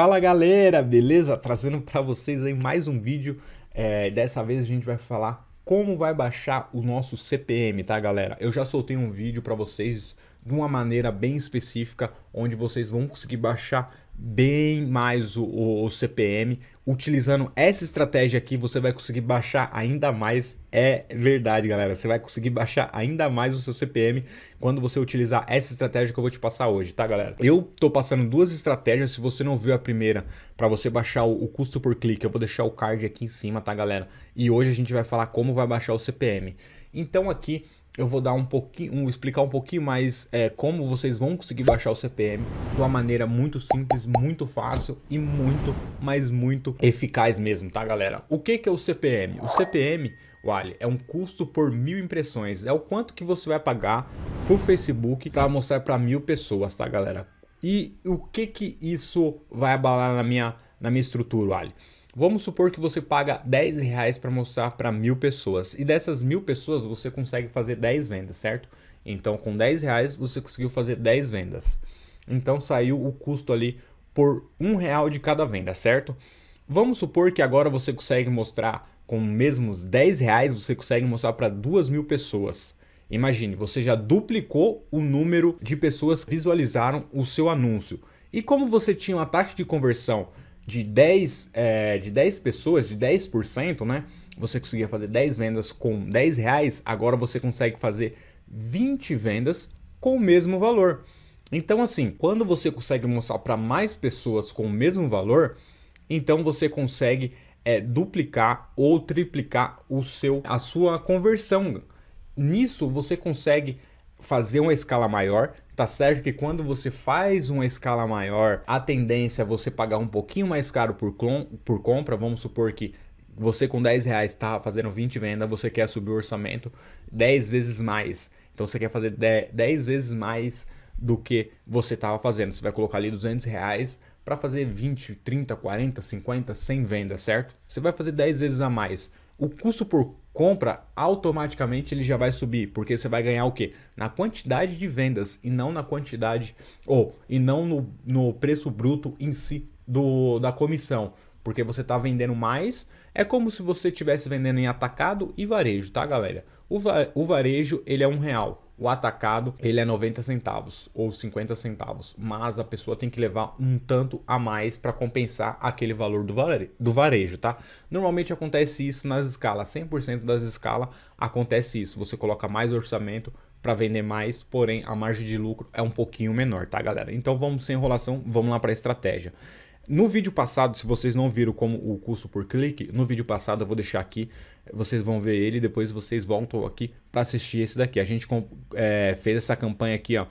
Fala galera, beleza? Trazendo para vocês aí mais um vídeo. É, dessa vez a gente vai falar como vai baixar o nosso CPM, tá galera? Eu já soltei um vídeo para vocês de uma maneira bem específica, onde vocês vão conseguir baixar bem mais o, o, o, CPM. Utilizando essa estratégia aqui, você vai conseguir baixar ainda mais. É verdade, galera. Você vai conseguir baixar ainda mais o seu CPM quando você utilizar essa estratégia que eu vou te passar hoje, tá, galera? Eu tô passando duas estratégias. Se você não viu a primeira, para você baixar o, o custo por clique, eu vou deixar o card aqui em cima, tá, galera? E hoje a gente vai falar como vai baixar o CPM. Então aqui eu vou dar um pouquinho, um, explicar um pouquinho mais é, como vocês vão conseguir baixar o CPM de uma maneira muito simples, muito fácil e muito, mas muito eficaz mesmo, tá galera? O que, que é o CPM? O CPM, vale, é um custo por mil impressões, é o quanto que você vai pagar pro Facebook para mostrar para mil pessoas, tá galera? E o que que isso vai abalar na minha, na minha estrutura, vale? Vamos supor que você paga 10 reais para mostrar para mil pessoas. E dessas mil pessoas você consegue fazer 10 vendas, certo? Então com 10 reais você conseguiu fazer 10 vendas. Então saiu o custo ali por um real de cada venda, certo? Vamos supor que agora você consegue mostrar com mesmo 10 reais, você consegue mostrar para duas mil pessoas. Imagine, você já duplicou o número de pessoas que visualizaram o seu anúncio. E como você tinha uma taxa de conversão de 10, é, de 10 pessoas, de 10%, né? Você conseguia fazer 10 vendas com 10 reais, agora você consegue fazer 20 vendas com o mesmo valor. Então assim, quando você consegue mostrar para mais pessoas com o mesmo valor, então você consegue é, duplicar ou triplicar o seu, a sua conversão. Nisso você consegue fazer uma escala maior, Tá certo que quando você faz uma escala maior, a tendência é você pagar um pouquinho mais caro por, por compra. Vamos supor que você com 10 reais está fazendo 20 vendas, você quer subir o orçamento 10 vezes mais. Então você quer fazer 10, 10 vezes mais do que você estava fazendo. Você vai colocar ali 200 reais para fazer 20, 30, 40, 50, 100 vendas, certo? Você vai fazer 10 vezes a mais. O custo por compra, automaticamente ele já vai subir, porque você vai ganhar o quê? Na quantidade de vendas e não na quantidade, ou e não no, no preço bruto em si do, da comissão, porque você está vendendo mais, é como se você estivesse vendendo em atacado e varejo, tá galera? O, o varejo ele é um real, o atacado ele é 90 centavos ou 50 centavos, mas a pessoa tem que levar um tanto a mais para compensar aquele valor do, vare do varejo, tá? Normalmente acontece isso nas escalas, 100% das escalas acontece isso, você coloca mais orçamento para vender mais, porém a margem de lucro é um pouquinho menor, tá galera? Então vamos sem enrolação, vamos lá para a estratégia. No vídeo passado, se vocês não viram como o custo por clique, no vídeo passado eu vou deixar aqui, vocês vão ver ele, depois vocês voltam aqui para assistir esse daqui. A gente é, fez essa campanha aqui, ó,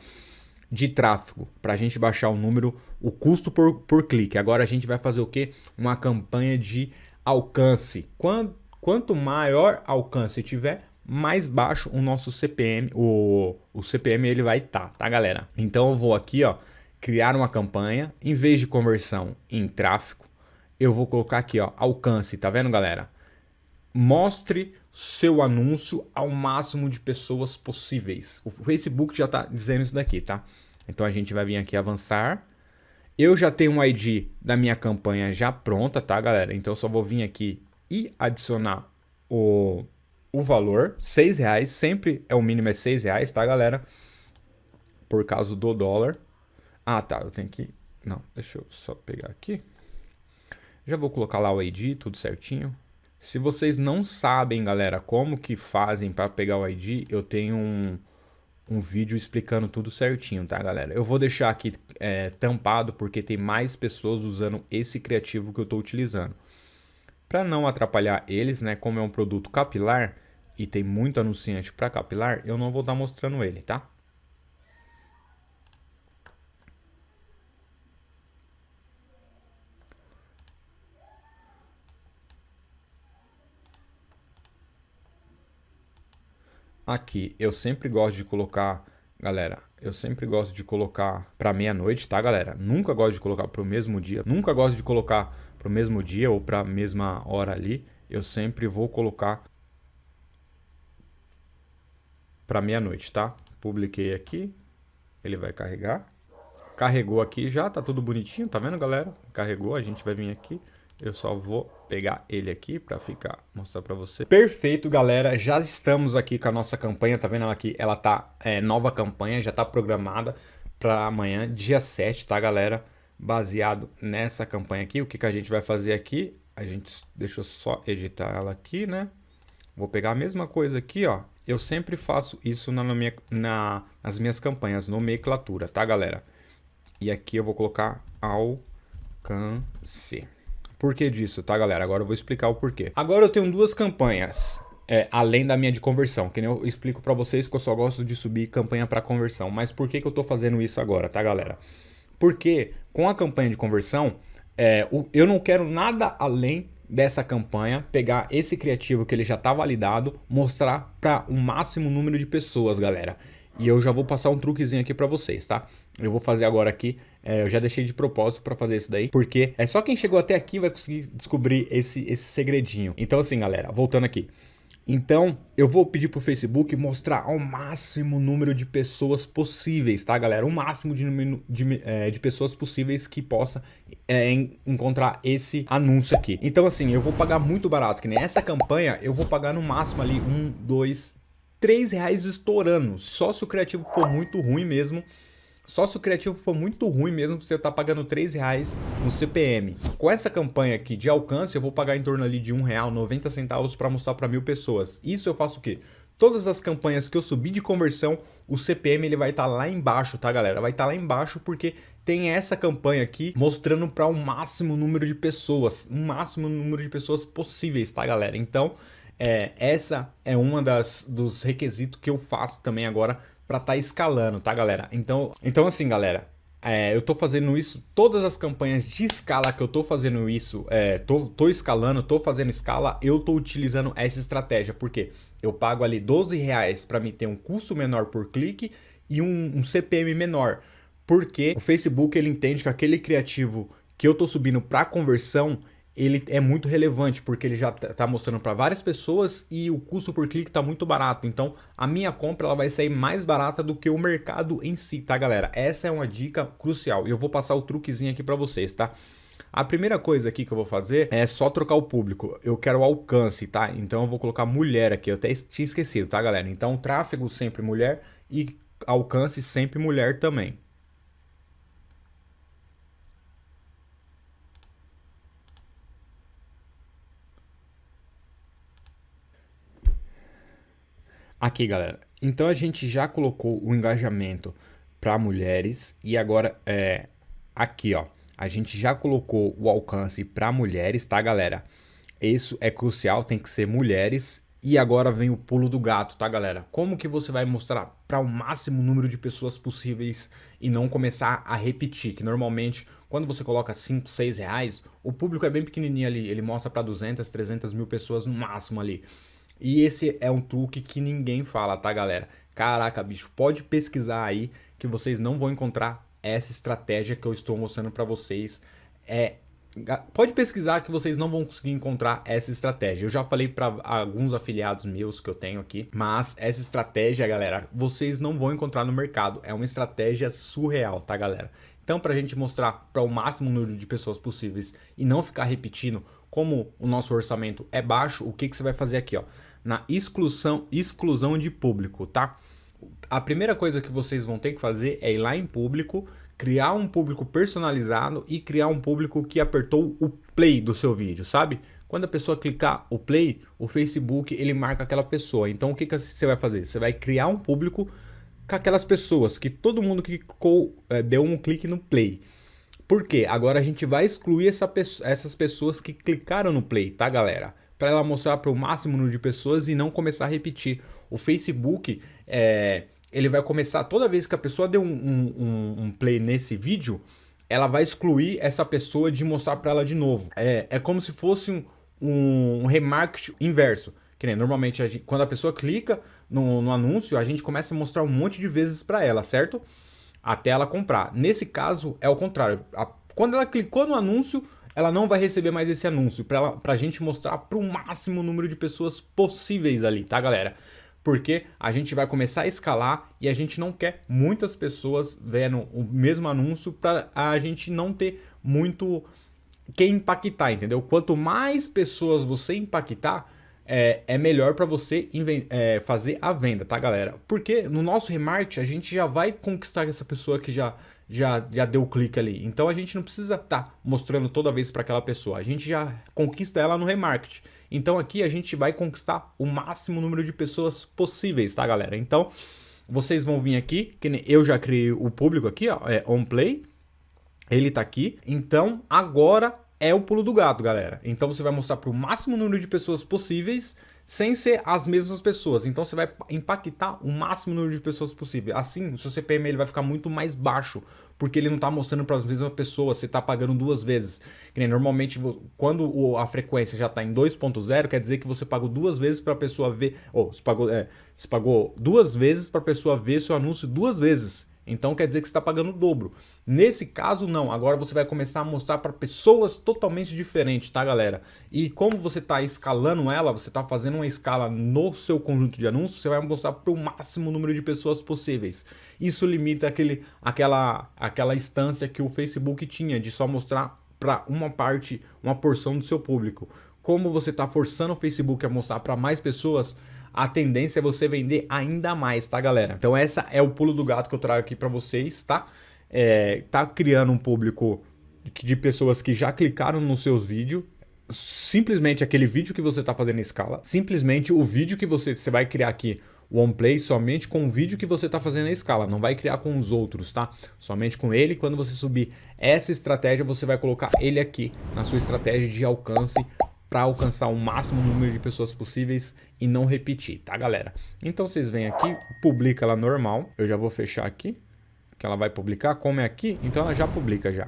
de tráfego, para a gente baixar o número, o custo por, por clique. Agora a gente vai fazer o que? Uma campanha de alcance. Quanto, quanto maior alcance tiver, mais baixo o nosso CPM, o, o CPM ele vai estar, tá, tá galera? Então eu vou aqui, ó, criar uma campanha, em vez de conversão em tráfego, eu vou colocar aqui, ó, alcance, tá vendo, galera? Mostre seu anúncio ao máximo de pessoas possíveis. O Facebook já tá dizendo isso daqui, tá? Então a gente vai vir aqui avançar. Eu já tenho um ID da minha campanha já pronta, tá, galera? Então eu só vou vir aqui e adicionar o, o valor, seis reais, sempre é o mínimo é seis reais, tá, galera? Por causa do dólar. Ah, tá, eu tenho que... Não, deixa eu só pegar aqui. Já vou colocar lá o ID, tudo certinho. Se vocês não sabem, galera, como que fazem para pegar o ID, eu tenho um, um vídeo explicando tudo certinho, tá, galera? Eu vou deixar aqui é, tampado porque tem mais pessoas usando esse criativo que eu estou utilizando. Para não atrapalhar eles, né, como é um produto capilar e tem muito anunciante para capilar, eu não vou estar tá mostrando ele, tá? Aqui, eu sempre gosto de colocar, galera, eu sempre gosto de colocar para meia-noite, tá, galera? Nunca gosto de colocar para o mesmo dia, nunca gosto de colocar para o mesmo dia ou para a mesma hora ali. Eu sempre vou colocar para meia-noite, tá? Publiquei aqui, ele vai carregar. carregou aqui já, tá tudo bonitinho, tá vendo, galera? Carregou, a gente vai vir aqui. Eu só vou pegar ele aqui para ficar, mostrar para você. Perfeito, galera. Já estamos aqui com a nossa campanha, tá vendo ela aqui? Ela tá, é, nova campanha, já tá programada para amanhã, dia 7, tá, galera? Baseado nessa campanha aqui, o que, que a gente vai fazer aqui? A gente, deixa eu só editar ela aqui, né? Vou pegar a mesma coisa aqui, ó. Eu sempre faço isso na, na minha, na, nas minhas campanhas, nomenclatura, tá, galera? E aqui eu vou colocar alcance. Por que disso, tá, galera? Agora eu vou explicar o porquê. Agora eu tenho duas campanhas, é, além da minha de conversão, que nem eu explico para vocês que eu só gosto de subir campanha para conversão. Mas por que, que eu tô fazendo isso agora, tá, galera? Porque com a campanha de conversão, é, eu não quero nada além dessa campanha, pegar esse criativo que ele já tá validado, mostrar para o um máximo número de pessoas, galera. E eu já vou passar um truquezinho aqui para vocês, tá? Eu vou fazer agora aqui, é, eu já deixei de propósito para fazer isso daí, porque é só quem chegou até aqui vai conseguir descobrir esse, esse segredinho. Então assim, galera, voltando aqui. Então, eu vou pedir pro Facebook mostrar ao máximo número de pessoas possíveis, tá, galera? O máximo de, de, é, de pessoas possíveis que possa é, encontrar esse anúncio aqui. Então, assim, eu vou pagar muito barato, que nem essa campanha, eu vou pagar no máximo ali um, dois, 3 reais estourando. Só se o criativo for muito ruim mesmo. Só se o criativo for muito ruim mesmo, você tá pagando 3 reais no CPM. Com essa campanha aqui de alcance, eu vou pagar em torno ali de um real 90 centavos para mostrar para mil pessoas. Isso eu faço o quê? Todas as campanhas que eu subir de conversão, o CPM ele vai estar tá lá embaixo, tá galera? Vai estar tá lá embaixo porque tem essa campanha aqui mostrando para o um máximo número de pessoas, um máximo número de pessoas possíveis, tá galera? Então, é, essa é uma das dos requisitos que eu faço também agora para estar tá escalando, tá, galera? Então, então assim, galera, é, eu tô fazendo isso, todas as campanhas de escala que eu tô fazendo isso, é, tô, tô escalando, tô fazendo escala, eu tô utilizando essa estratégia, porque eu pago ali 12 reais para me ter um custo menor por clique e um, um CPM menor, porque o Facebook ele entende que aquele criativo que eu tô subindo para conversão, ele é muito relevante, porque ele já está mostrando para várias pessoas e o custo por clique está muito barato. Então, a minha compra ela vai sair mais barata do que o mercado em si, tá, galera? Essa é uma dica crucial e eu vou passar o truquezinho aqui para vocês, tá? A primeira coisa aqui que eu vou fazer é só trocar o público. Eu quero alcance, tá? Então eu vou colocar mulher aqui. Eu até tinha esquecido, tá, galera? Então tráfego sempre mulher e alcance sempre mulher também. Aqui, galera. Então a gente já colocou o engajamento para mulheres e agora é aqui, ó. A gente já colocou o alcance para mulheres, tá, galera? Isso é crucial, tem que ser mulheres. E agora vem o pulo do gato, tá, galera? Como que você vai mostrar para o máximo número de pessoas possíveis e não começar a repetir? Que normalmente, quando você coloca 5, 6 reais, o público é bem pequenininho ali. Ele mostra para 200, 300 mil pessoas no máximo ali. E esse é um truque que ninguém fala, tá, galera? Caraca, bicho, pode pesquisar aí que vocês não vão encontrar essa estratégia que eu estou mostrando para vocês. É, pode pesquisar que vocês não vão conseguir encontrar essa estratégia. Eu já falei para alguns afiliados meus que eu tenho aqui, mas essa estratégia, galera, vocês não vão encontrar no mercado. É uma estratégia surreal, tá, galera? Então, para a gente mostrar para o máximo número de pessoas possíveis e não ficar repetindo como o nosso orçamento é baixo, o que, que você vai fazer aqui, ó? Na exclusão, exclusão de público, tá? A primeira coisa que vocês vão ter que fazer é ir lá em público, criar um público personalizado e criar um público que apertou o play do seu vídeo, sabe? Quando a pessoa clicar o play, o Facebook ele marca aquela pessoa. Então o que, que você vai fazer? Você vai criar um público com aquelas pessoas que todo mundo que clicou, é, deu um clique no play. Por quê? Agora a gente vai excluir essa, essas pessoas que clicaram no play, tá galera? Para ela mostrar para o máximo número de pessoas e não começar a repetir. O Facebook, é, ele vai começar, toda vez que a pessoa deu um, um, um play nesse vídeo, ela vai excluir essa pessoa de mostrar para ela de novo. É, é como se fosse um, um, remarketing inverso. Que nem, normalmente, a gente, quando a pessoa clica no, no anúncio, a gente começa a mostrar um monte de vezes para ela, certo? Até ela comprar. Nesse caso, é o contrário. A, quando ela clicou no anúncio, ela não vai receber mais esse anúncio para a gente mostrar para o máximo número de pessoas possíveis ali, tá galera? porque a gente vai começar a escalar e a gente não quer muitas pessoas vendo o mesmo anúncio para a gente não ter muito quem impactar, entendeu? Quanto mais pessoas você impactar, é, é melhor para você é, fazer a venda, tá, galera? Porque no nosso remarketing a gente já vai conquistar essa pessoa que já, já, já deu o clique ali. Então a gente não precisa estar tá mostrando toda vez para aquela pessoa. A gente já conquista ela no remarketing. Então aqui a gente vai conquistar o máximo número de pessoas possíveis, tá, galera? Então vocês vão vir aqui, que eu já criei o público aqui, ó, é on play. Ele tá aqui. Então agora é o pulo do gato, galera. Então você vai mostrar para o máximo número de pessoas possíveis sem ser as mesmas pessoas. Então você vai impactar o máximo número de pessoas possível. Assim, o seu CPM ele vai ficar muito mais baixo, porque ele não está mostrando para as mesmas pessoas, você está pagando duas vezes. Que nem, normalmente, quando a frequência já está em 2.0, quer dizer que você pagou duas vezes para a pessoa ver, ou você pagou, é, você pagou duas vezes para a pessoa ver seu anúncio duas vezes. Então quer dizer que você está pagando o dobro. Nesse caso, não. Agora você vai começar a mostrar para pessoas totalmente diferentes, tá, galera? E como você está escalando ela, você está fazendo uma escala no seu conjunto de anúncios, você vai mostrar para o máximo número de pessoas possíveis. Isso limita aquele, aquela, aquela instância que o Facebook tinha de só mostrar para uma parte, uma porção do seu público. Como você está forçando o Facebook a mostrar para mais pessoas, a tendência é você vender ainda mais, tá, galera? Então essa é o pulo do gato que eu trago aqui para vocês, tá? É, tá criando um público de pessoas que já clicaram nos seus vídeos, simplesmente aquele vídeo que você está fazendo em escala, simplesmente o vídeo que você, você vai criar aqui, o OnePlay, somente com o vídeo que você está fazendo na escala, não vai criar com os outros, tá? Somente com ele, quando você subir essa estratégia, você vai colocar ele aqui na sua estratégia de alcance para alcançar o máximo número de pessoas possíveis e não repetir, tá galera? Então vocês vêm aqui, publica ela normal, eu já vou fechar aqui, que ela vai publicar, como é aqui, então ela já publica já.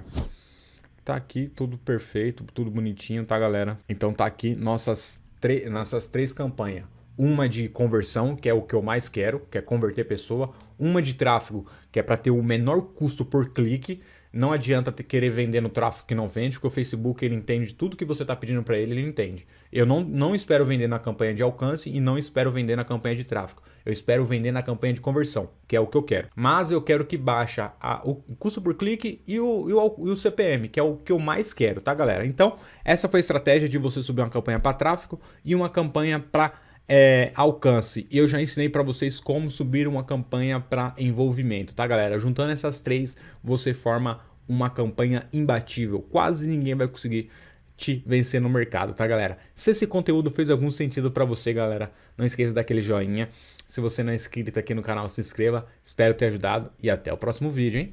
Tá aqui tudo perfeito, tudo bonitinho, tá galera? Então tá aqui nossas, nossas três campanhas. Uma de conversão, que é o que eu mais quero, que é converter pessoa. Uma de tráfego, que é para ter o menor custo por clique. Não adianta querer vender no tráfego que não vende, porque o Facebook ele entende tudo que você está pedindo para ele, ele entende. Eu não, não espero vender na campanha de alcance e não espero vender na campanha de tráfego. Eu espero vender na campanha de conversão, que é o que eu quero. Mas eu quero que baixa a, o custo por clique e o, e, o, e o CPM, que é o que eu mais quero, tá galera? Então, essa foi a estratégia de você subir uma campanha para tráfego e uma campanha para é, alcance. E eu já ensinei para vocês como subir uma campanha para envolvimento, tá galera? Juntando essas três, você forma uma campanha imbatível. Quase ninguém vai conseguir te vencer no mercado, tá galera? Se esse conteúdo fez algum sentido para você, galera, não esqueça daquele joinha. Se você não é inscrito aqui no canal, se inscreva. Espero ter ajudado e até o próximo vídeo, hein?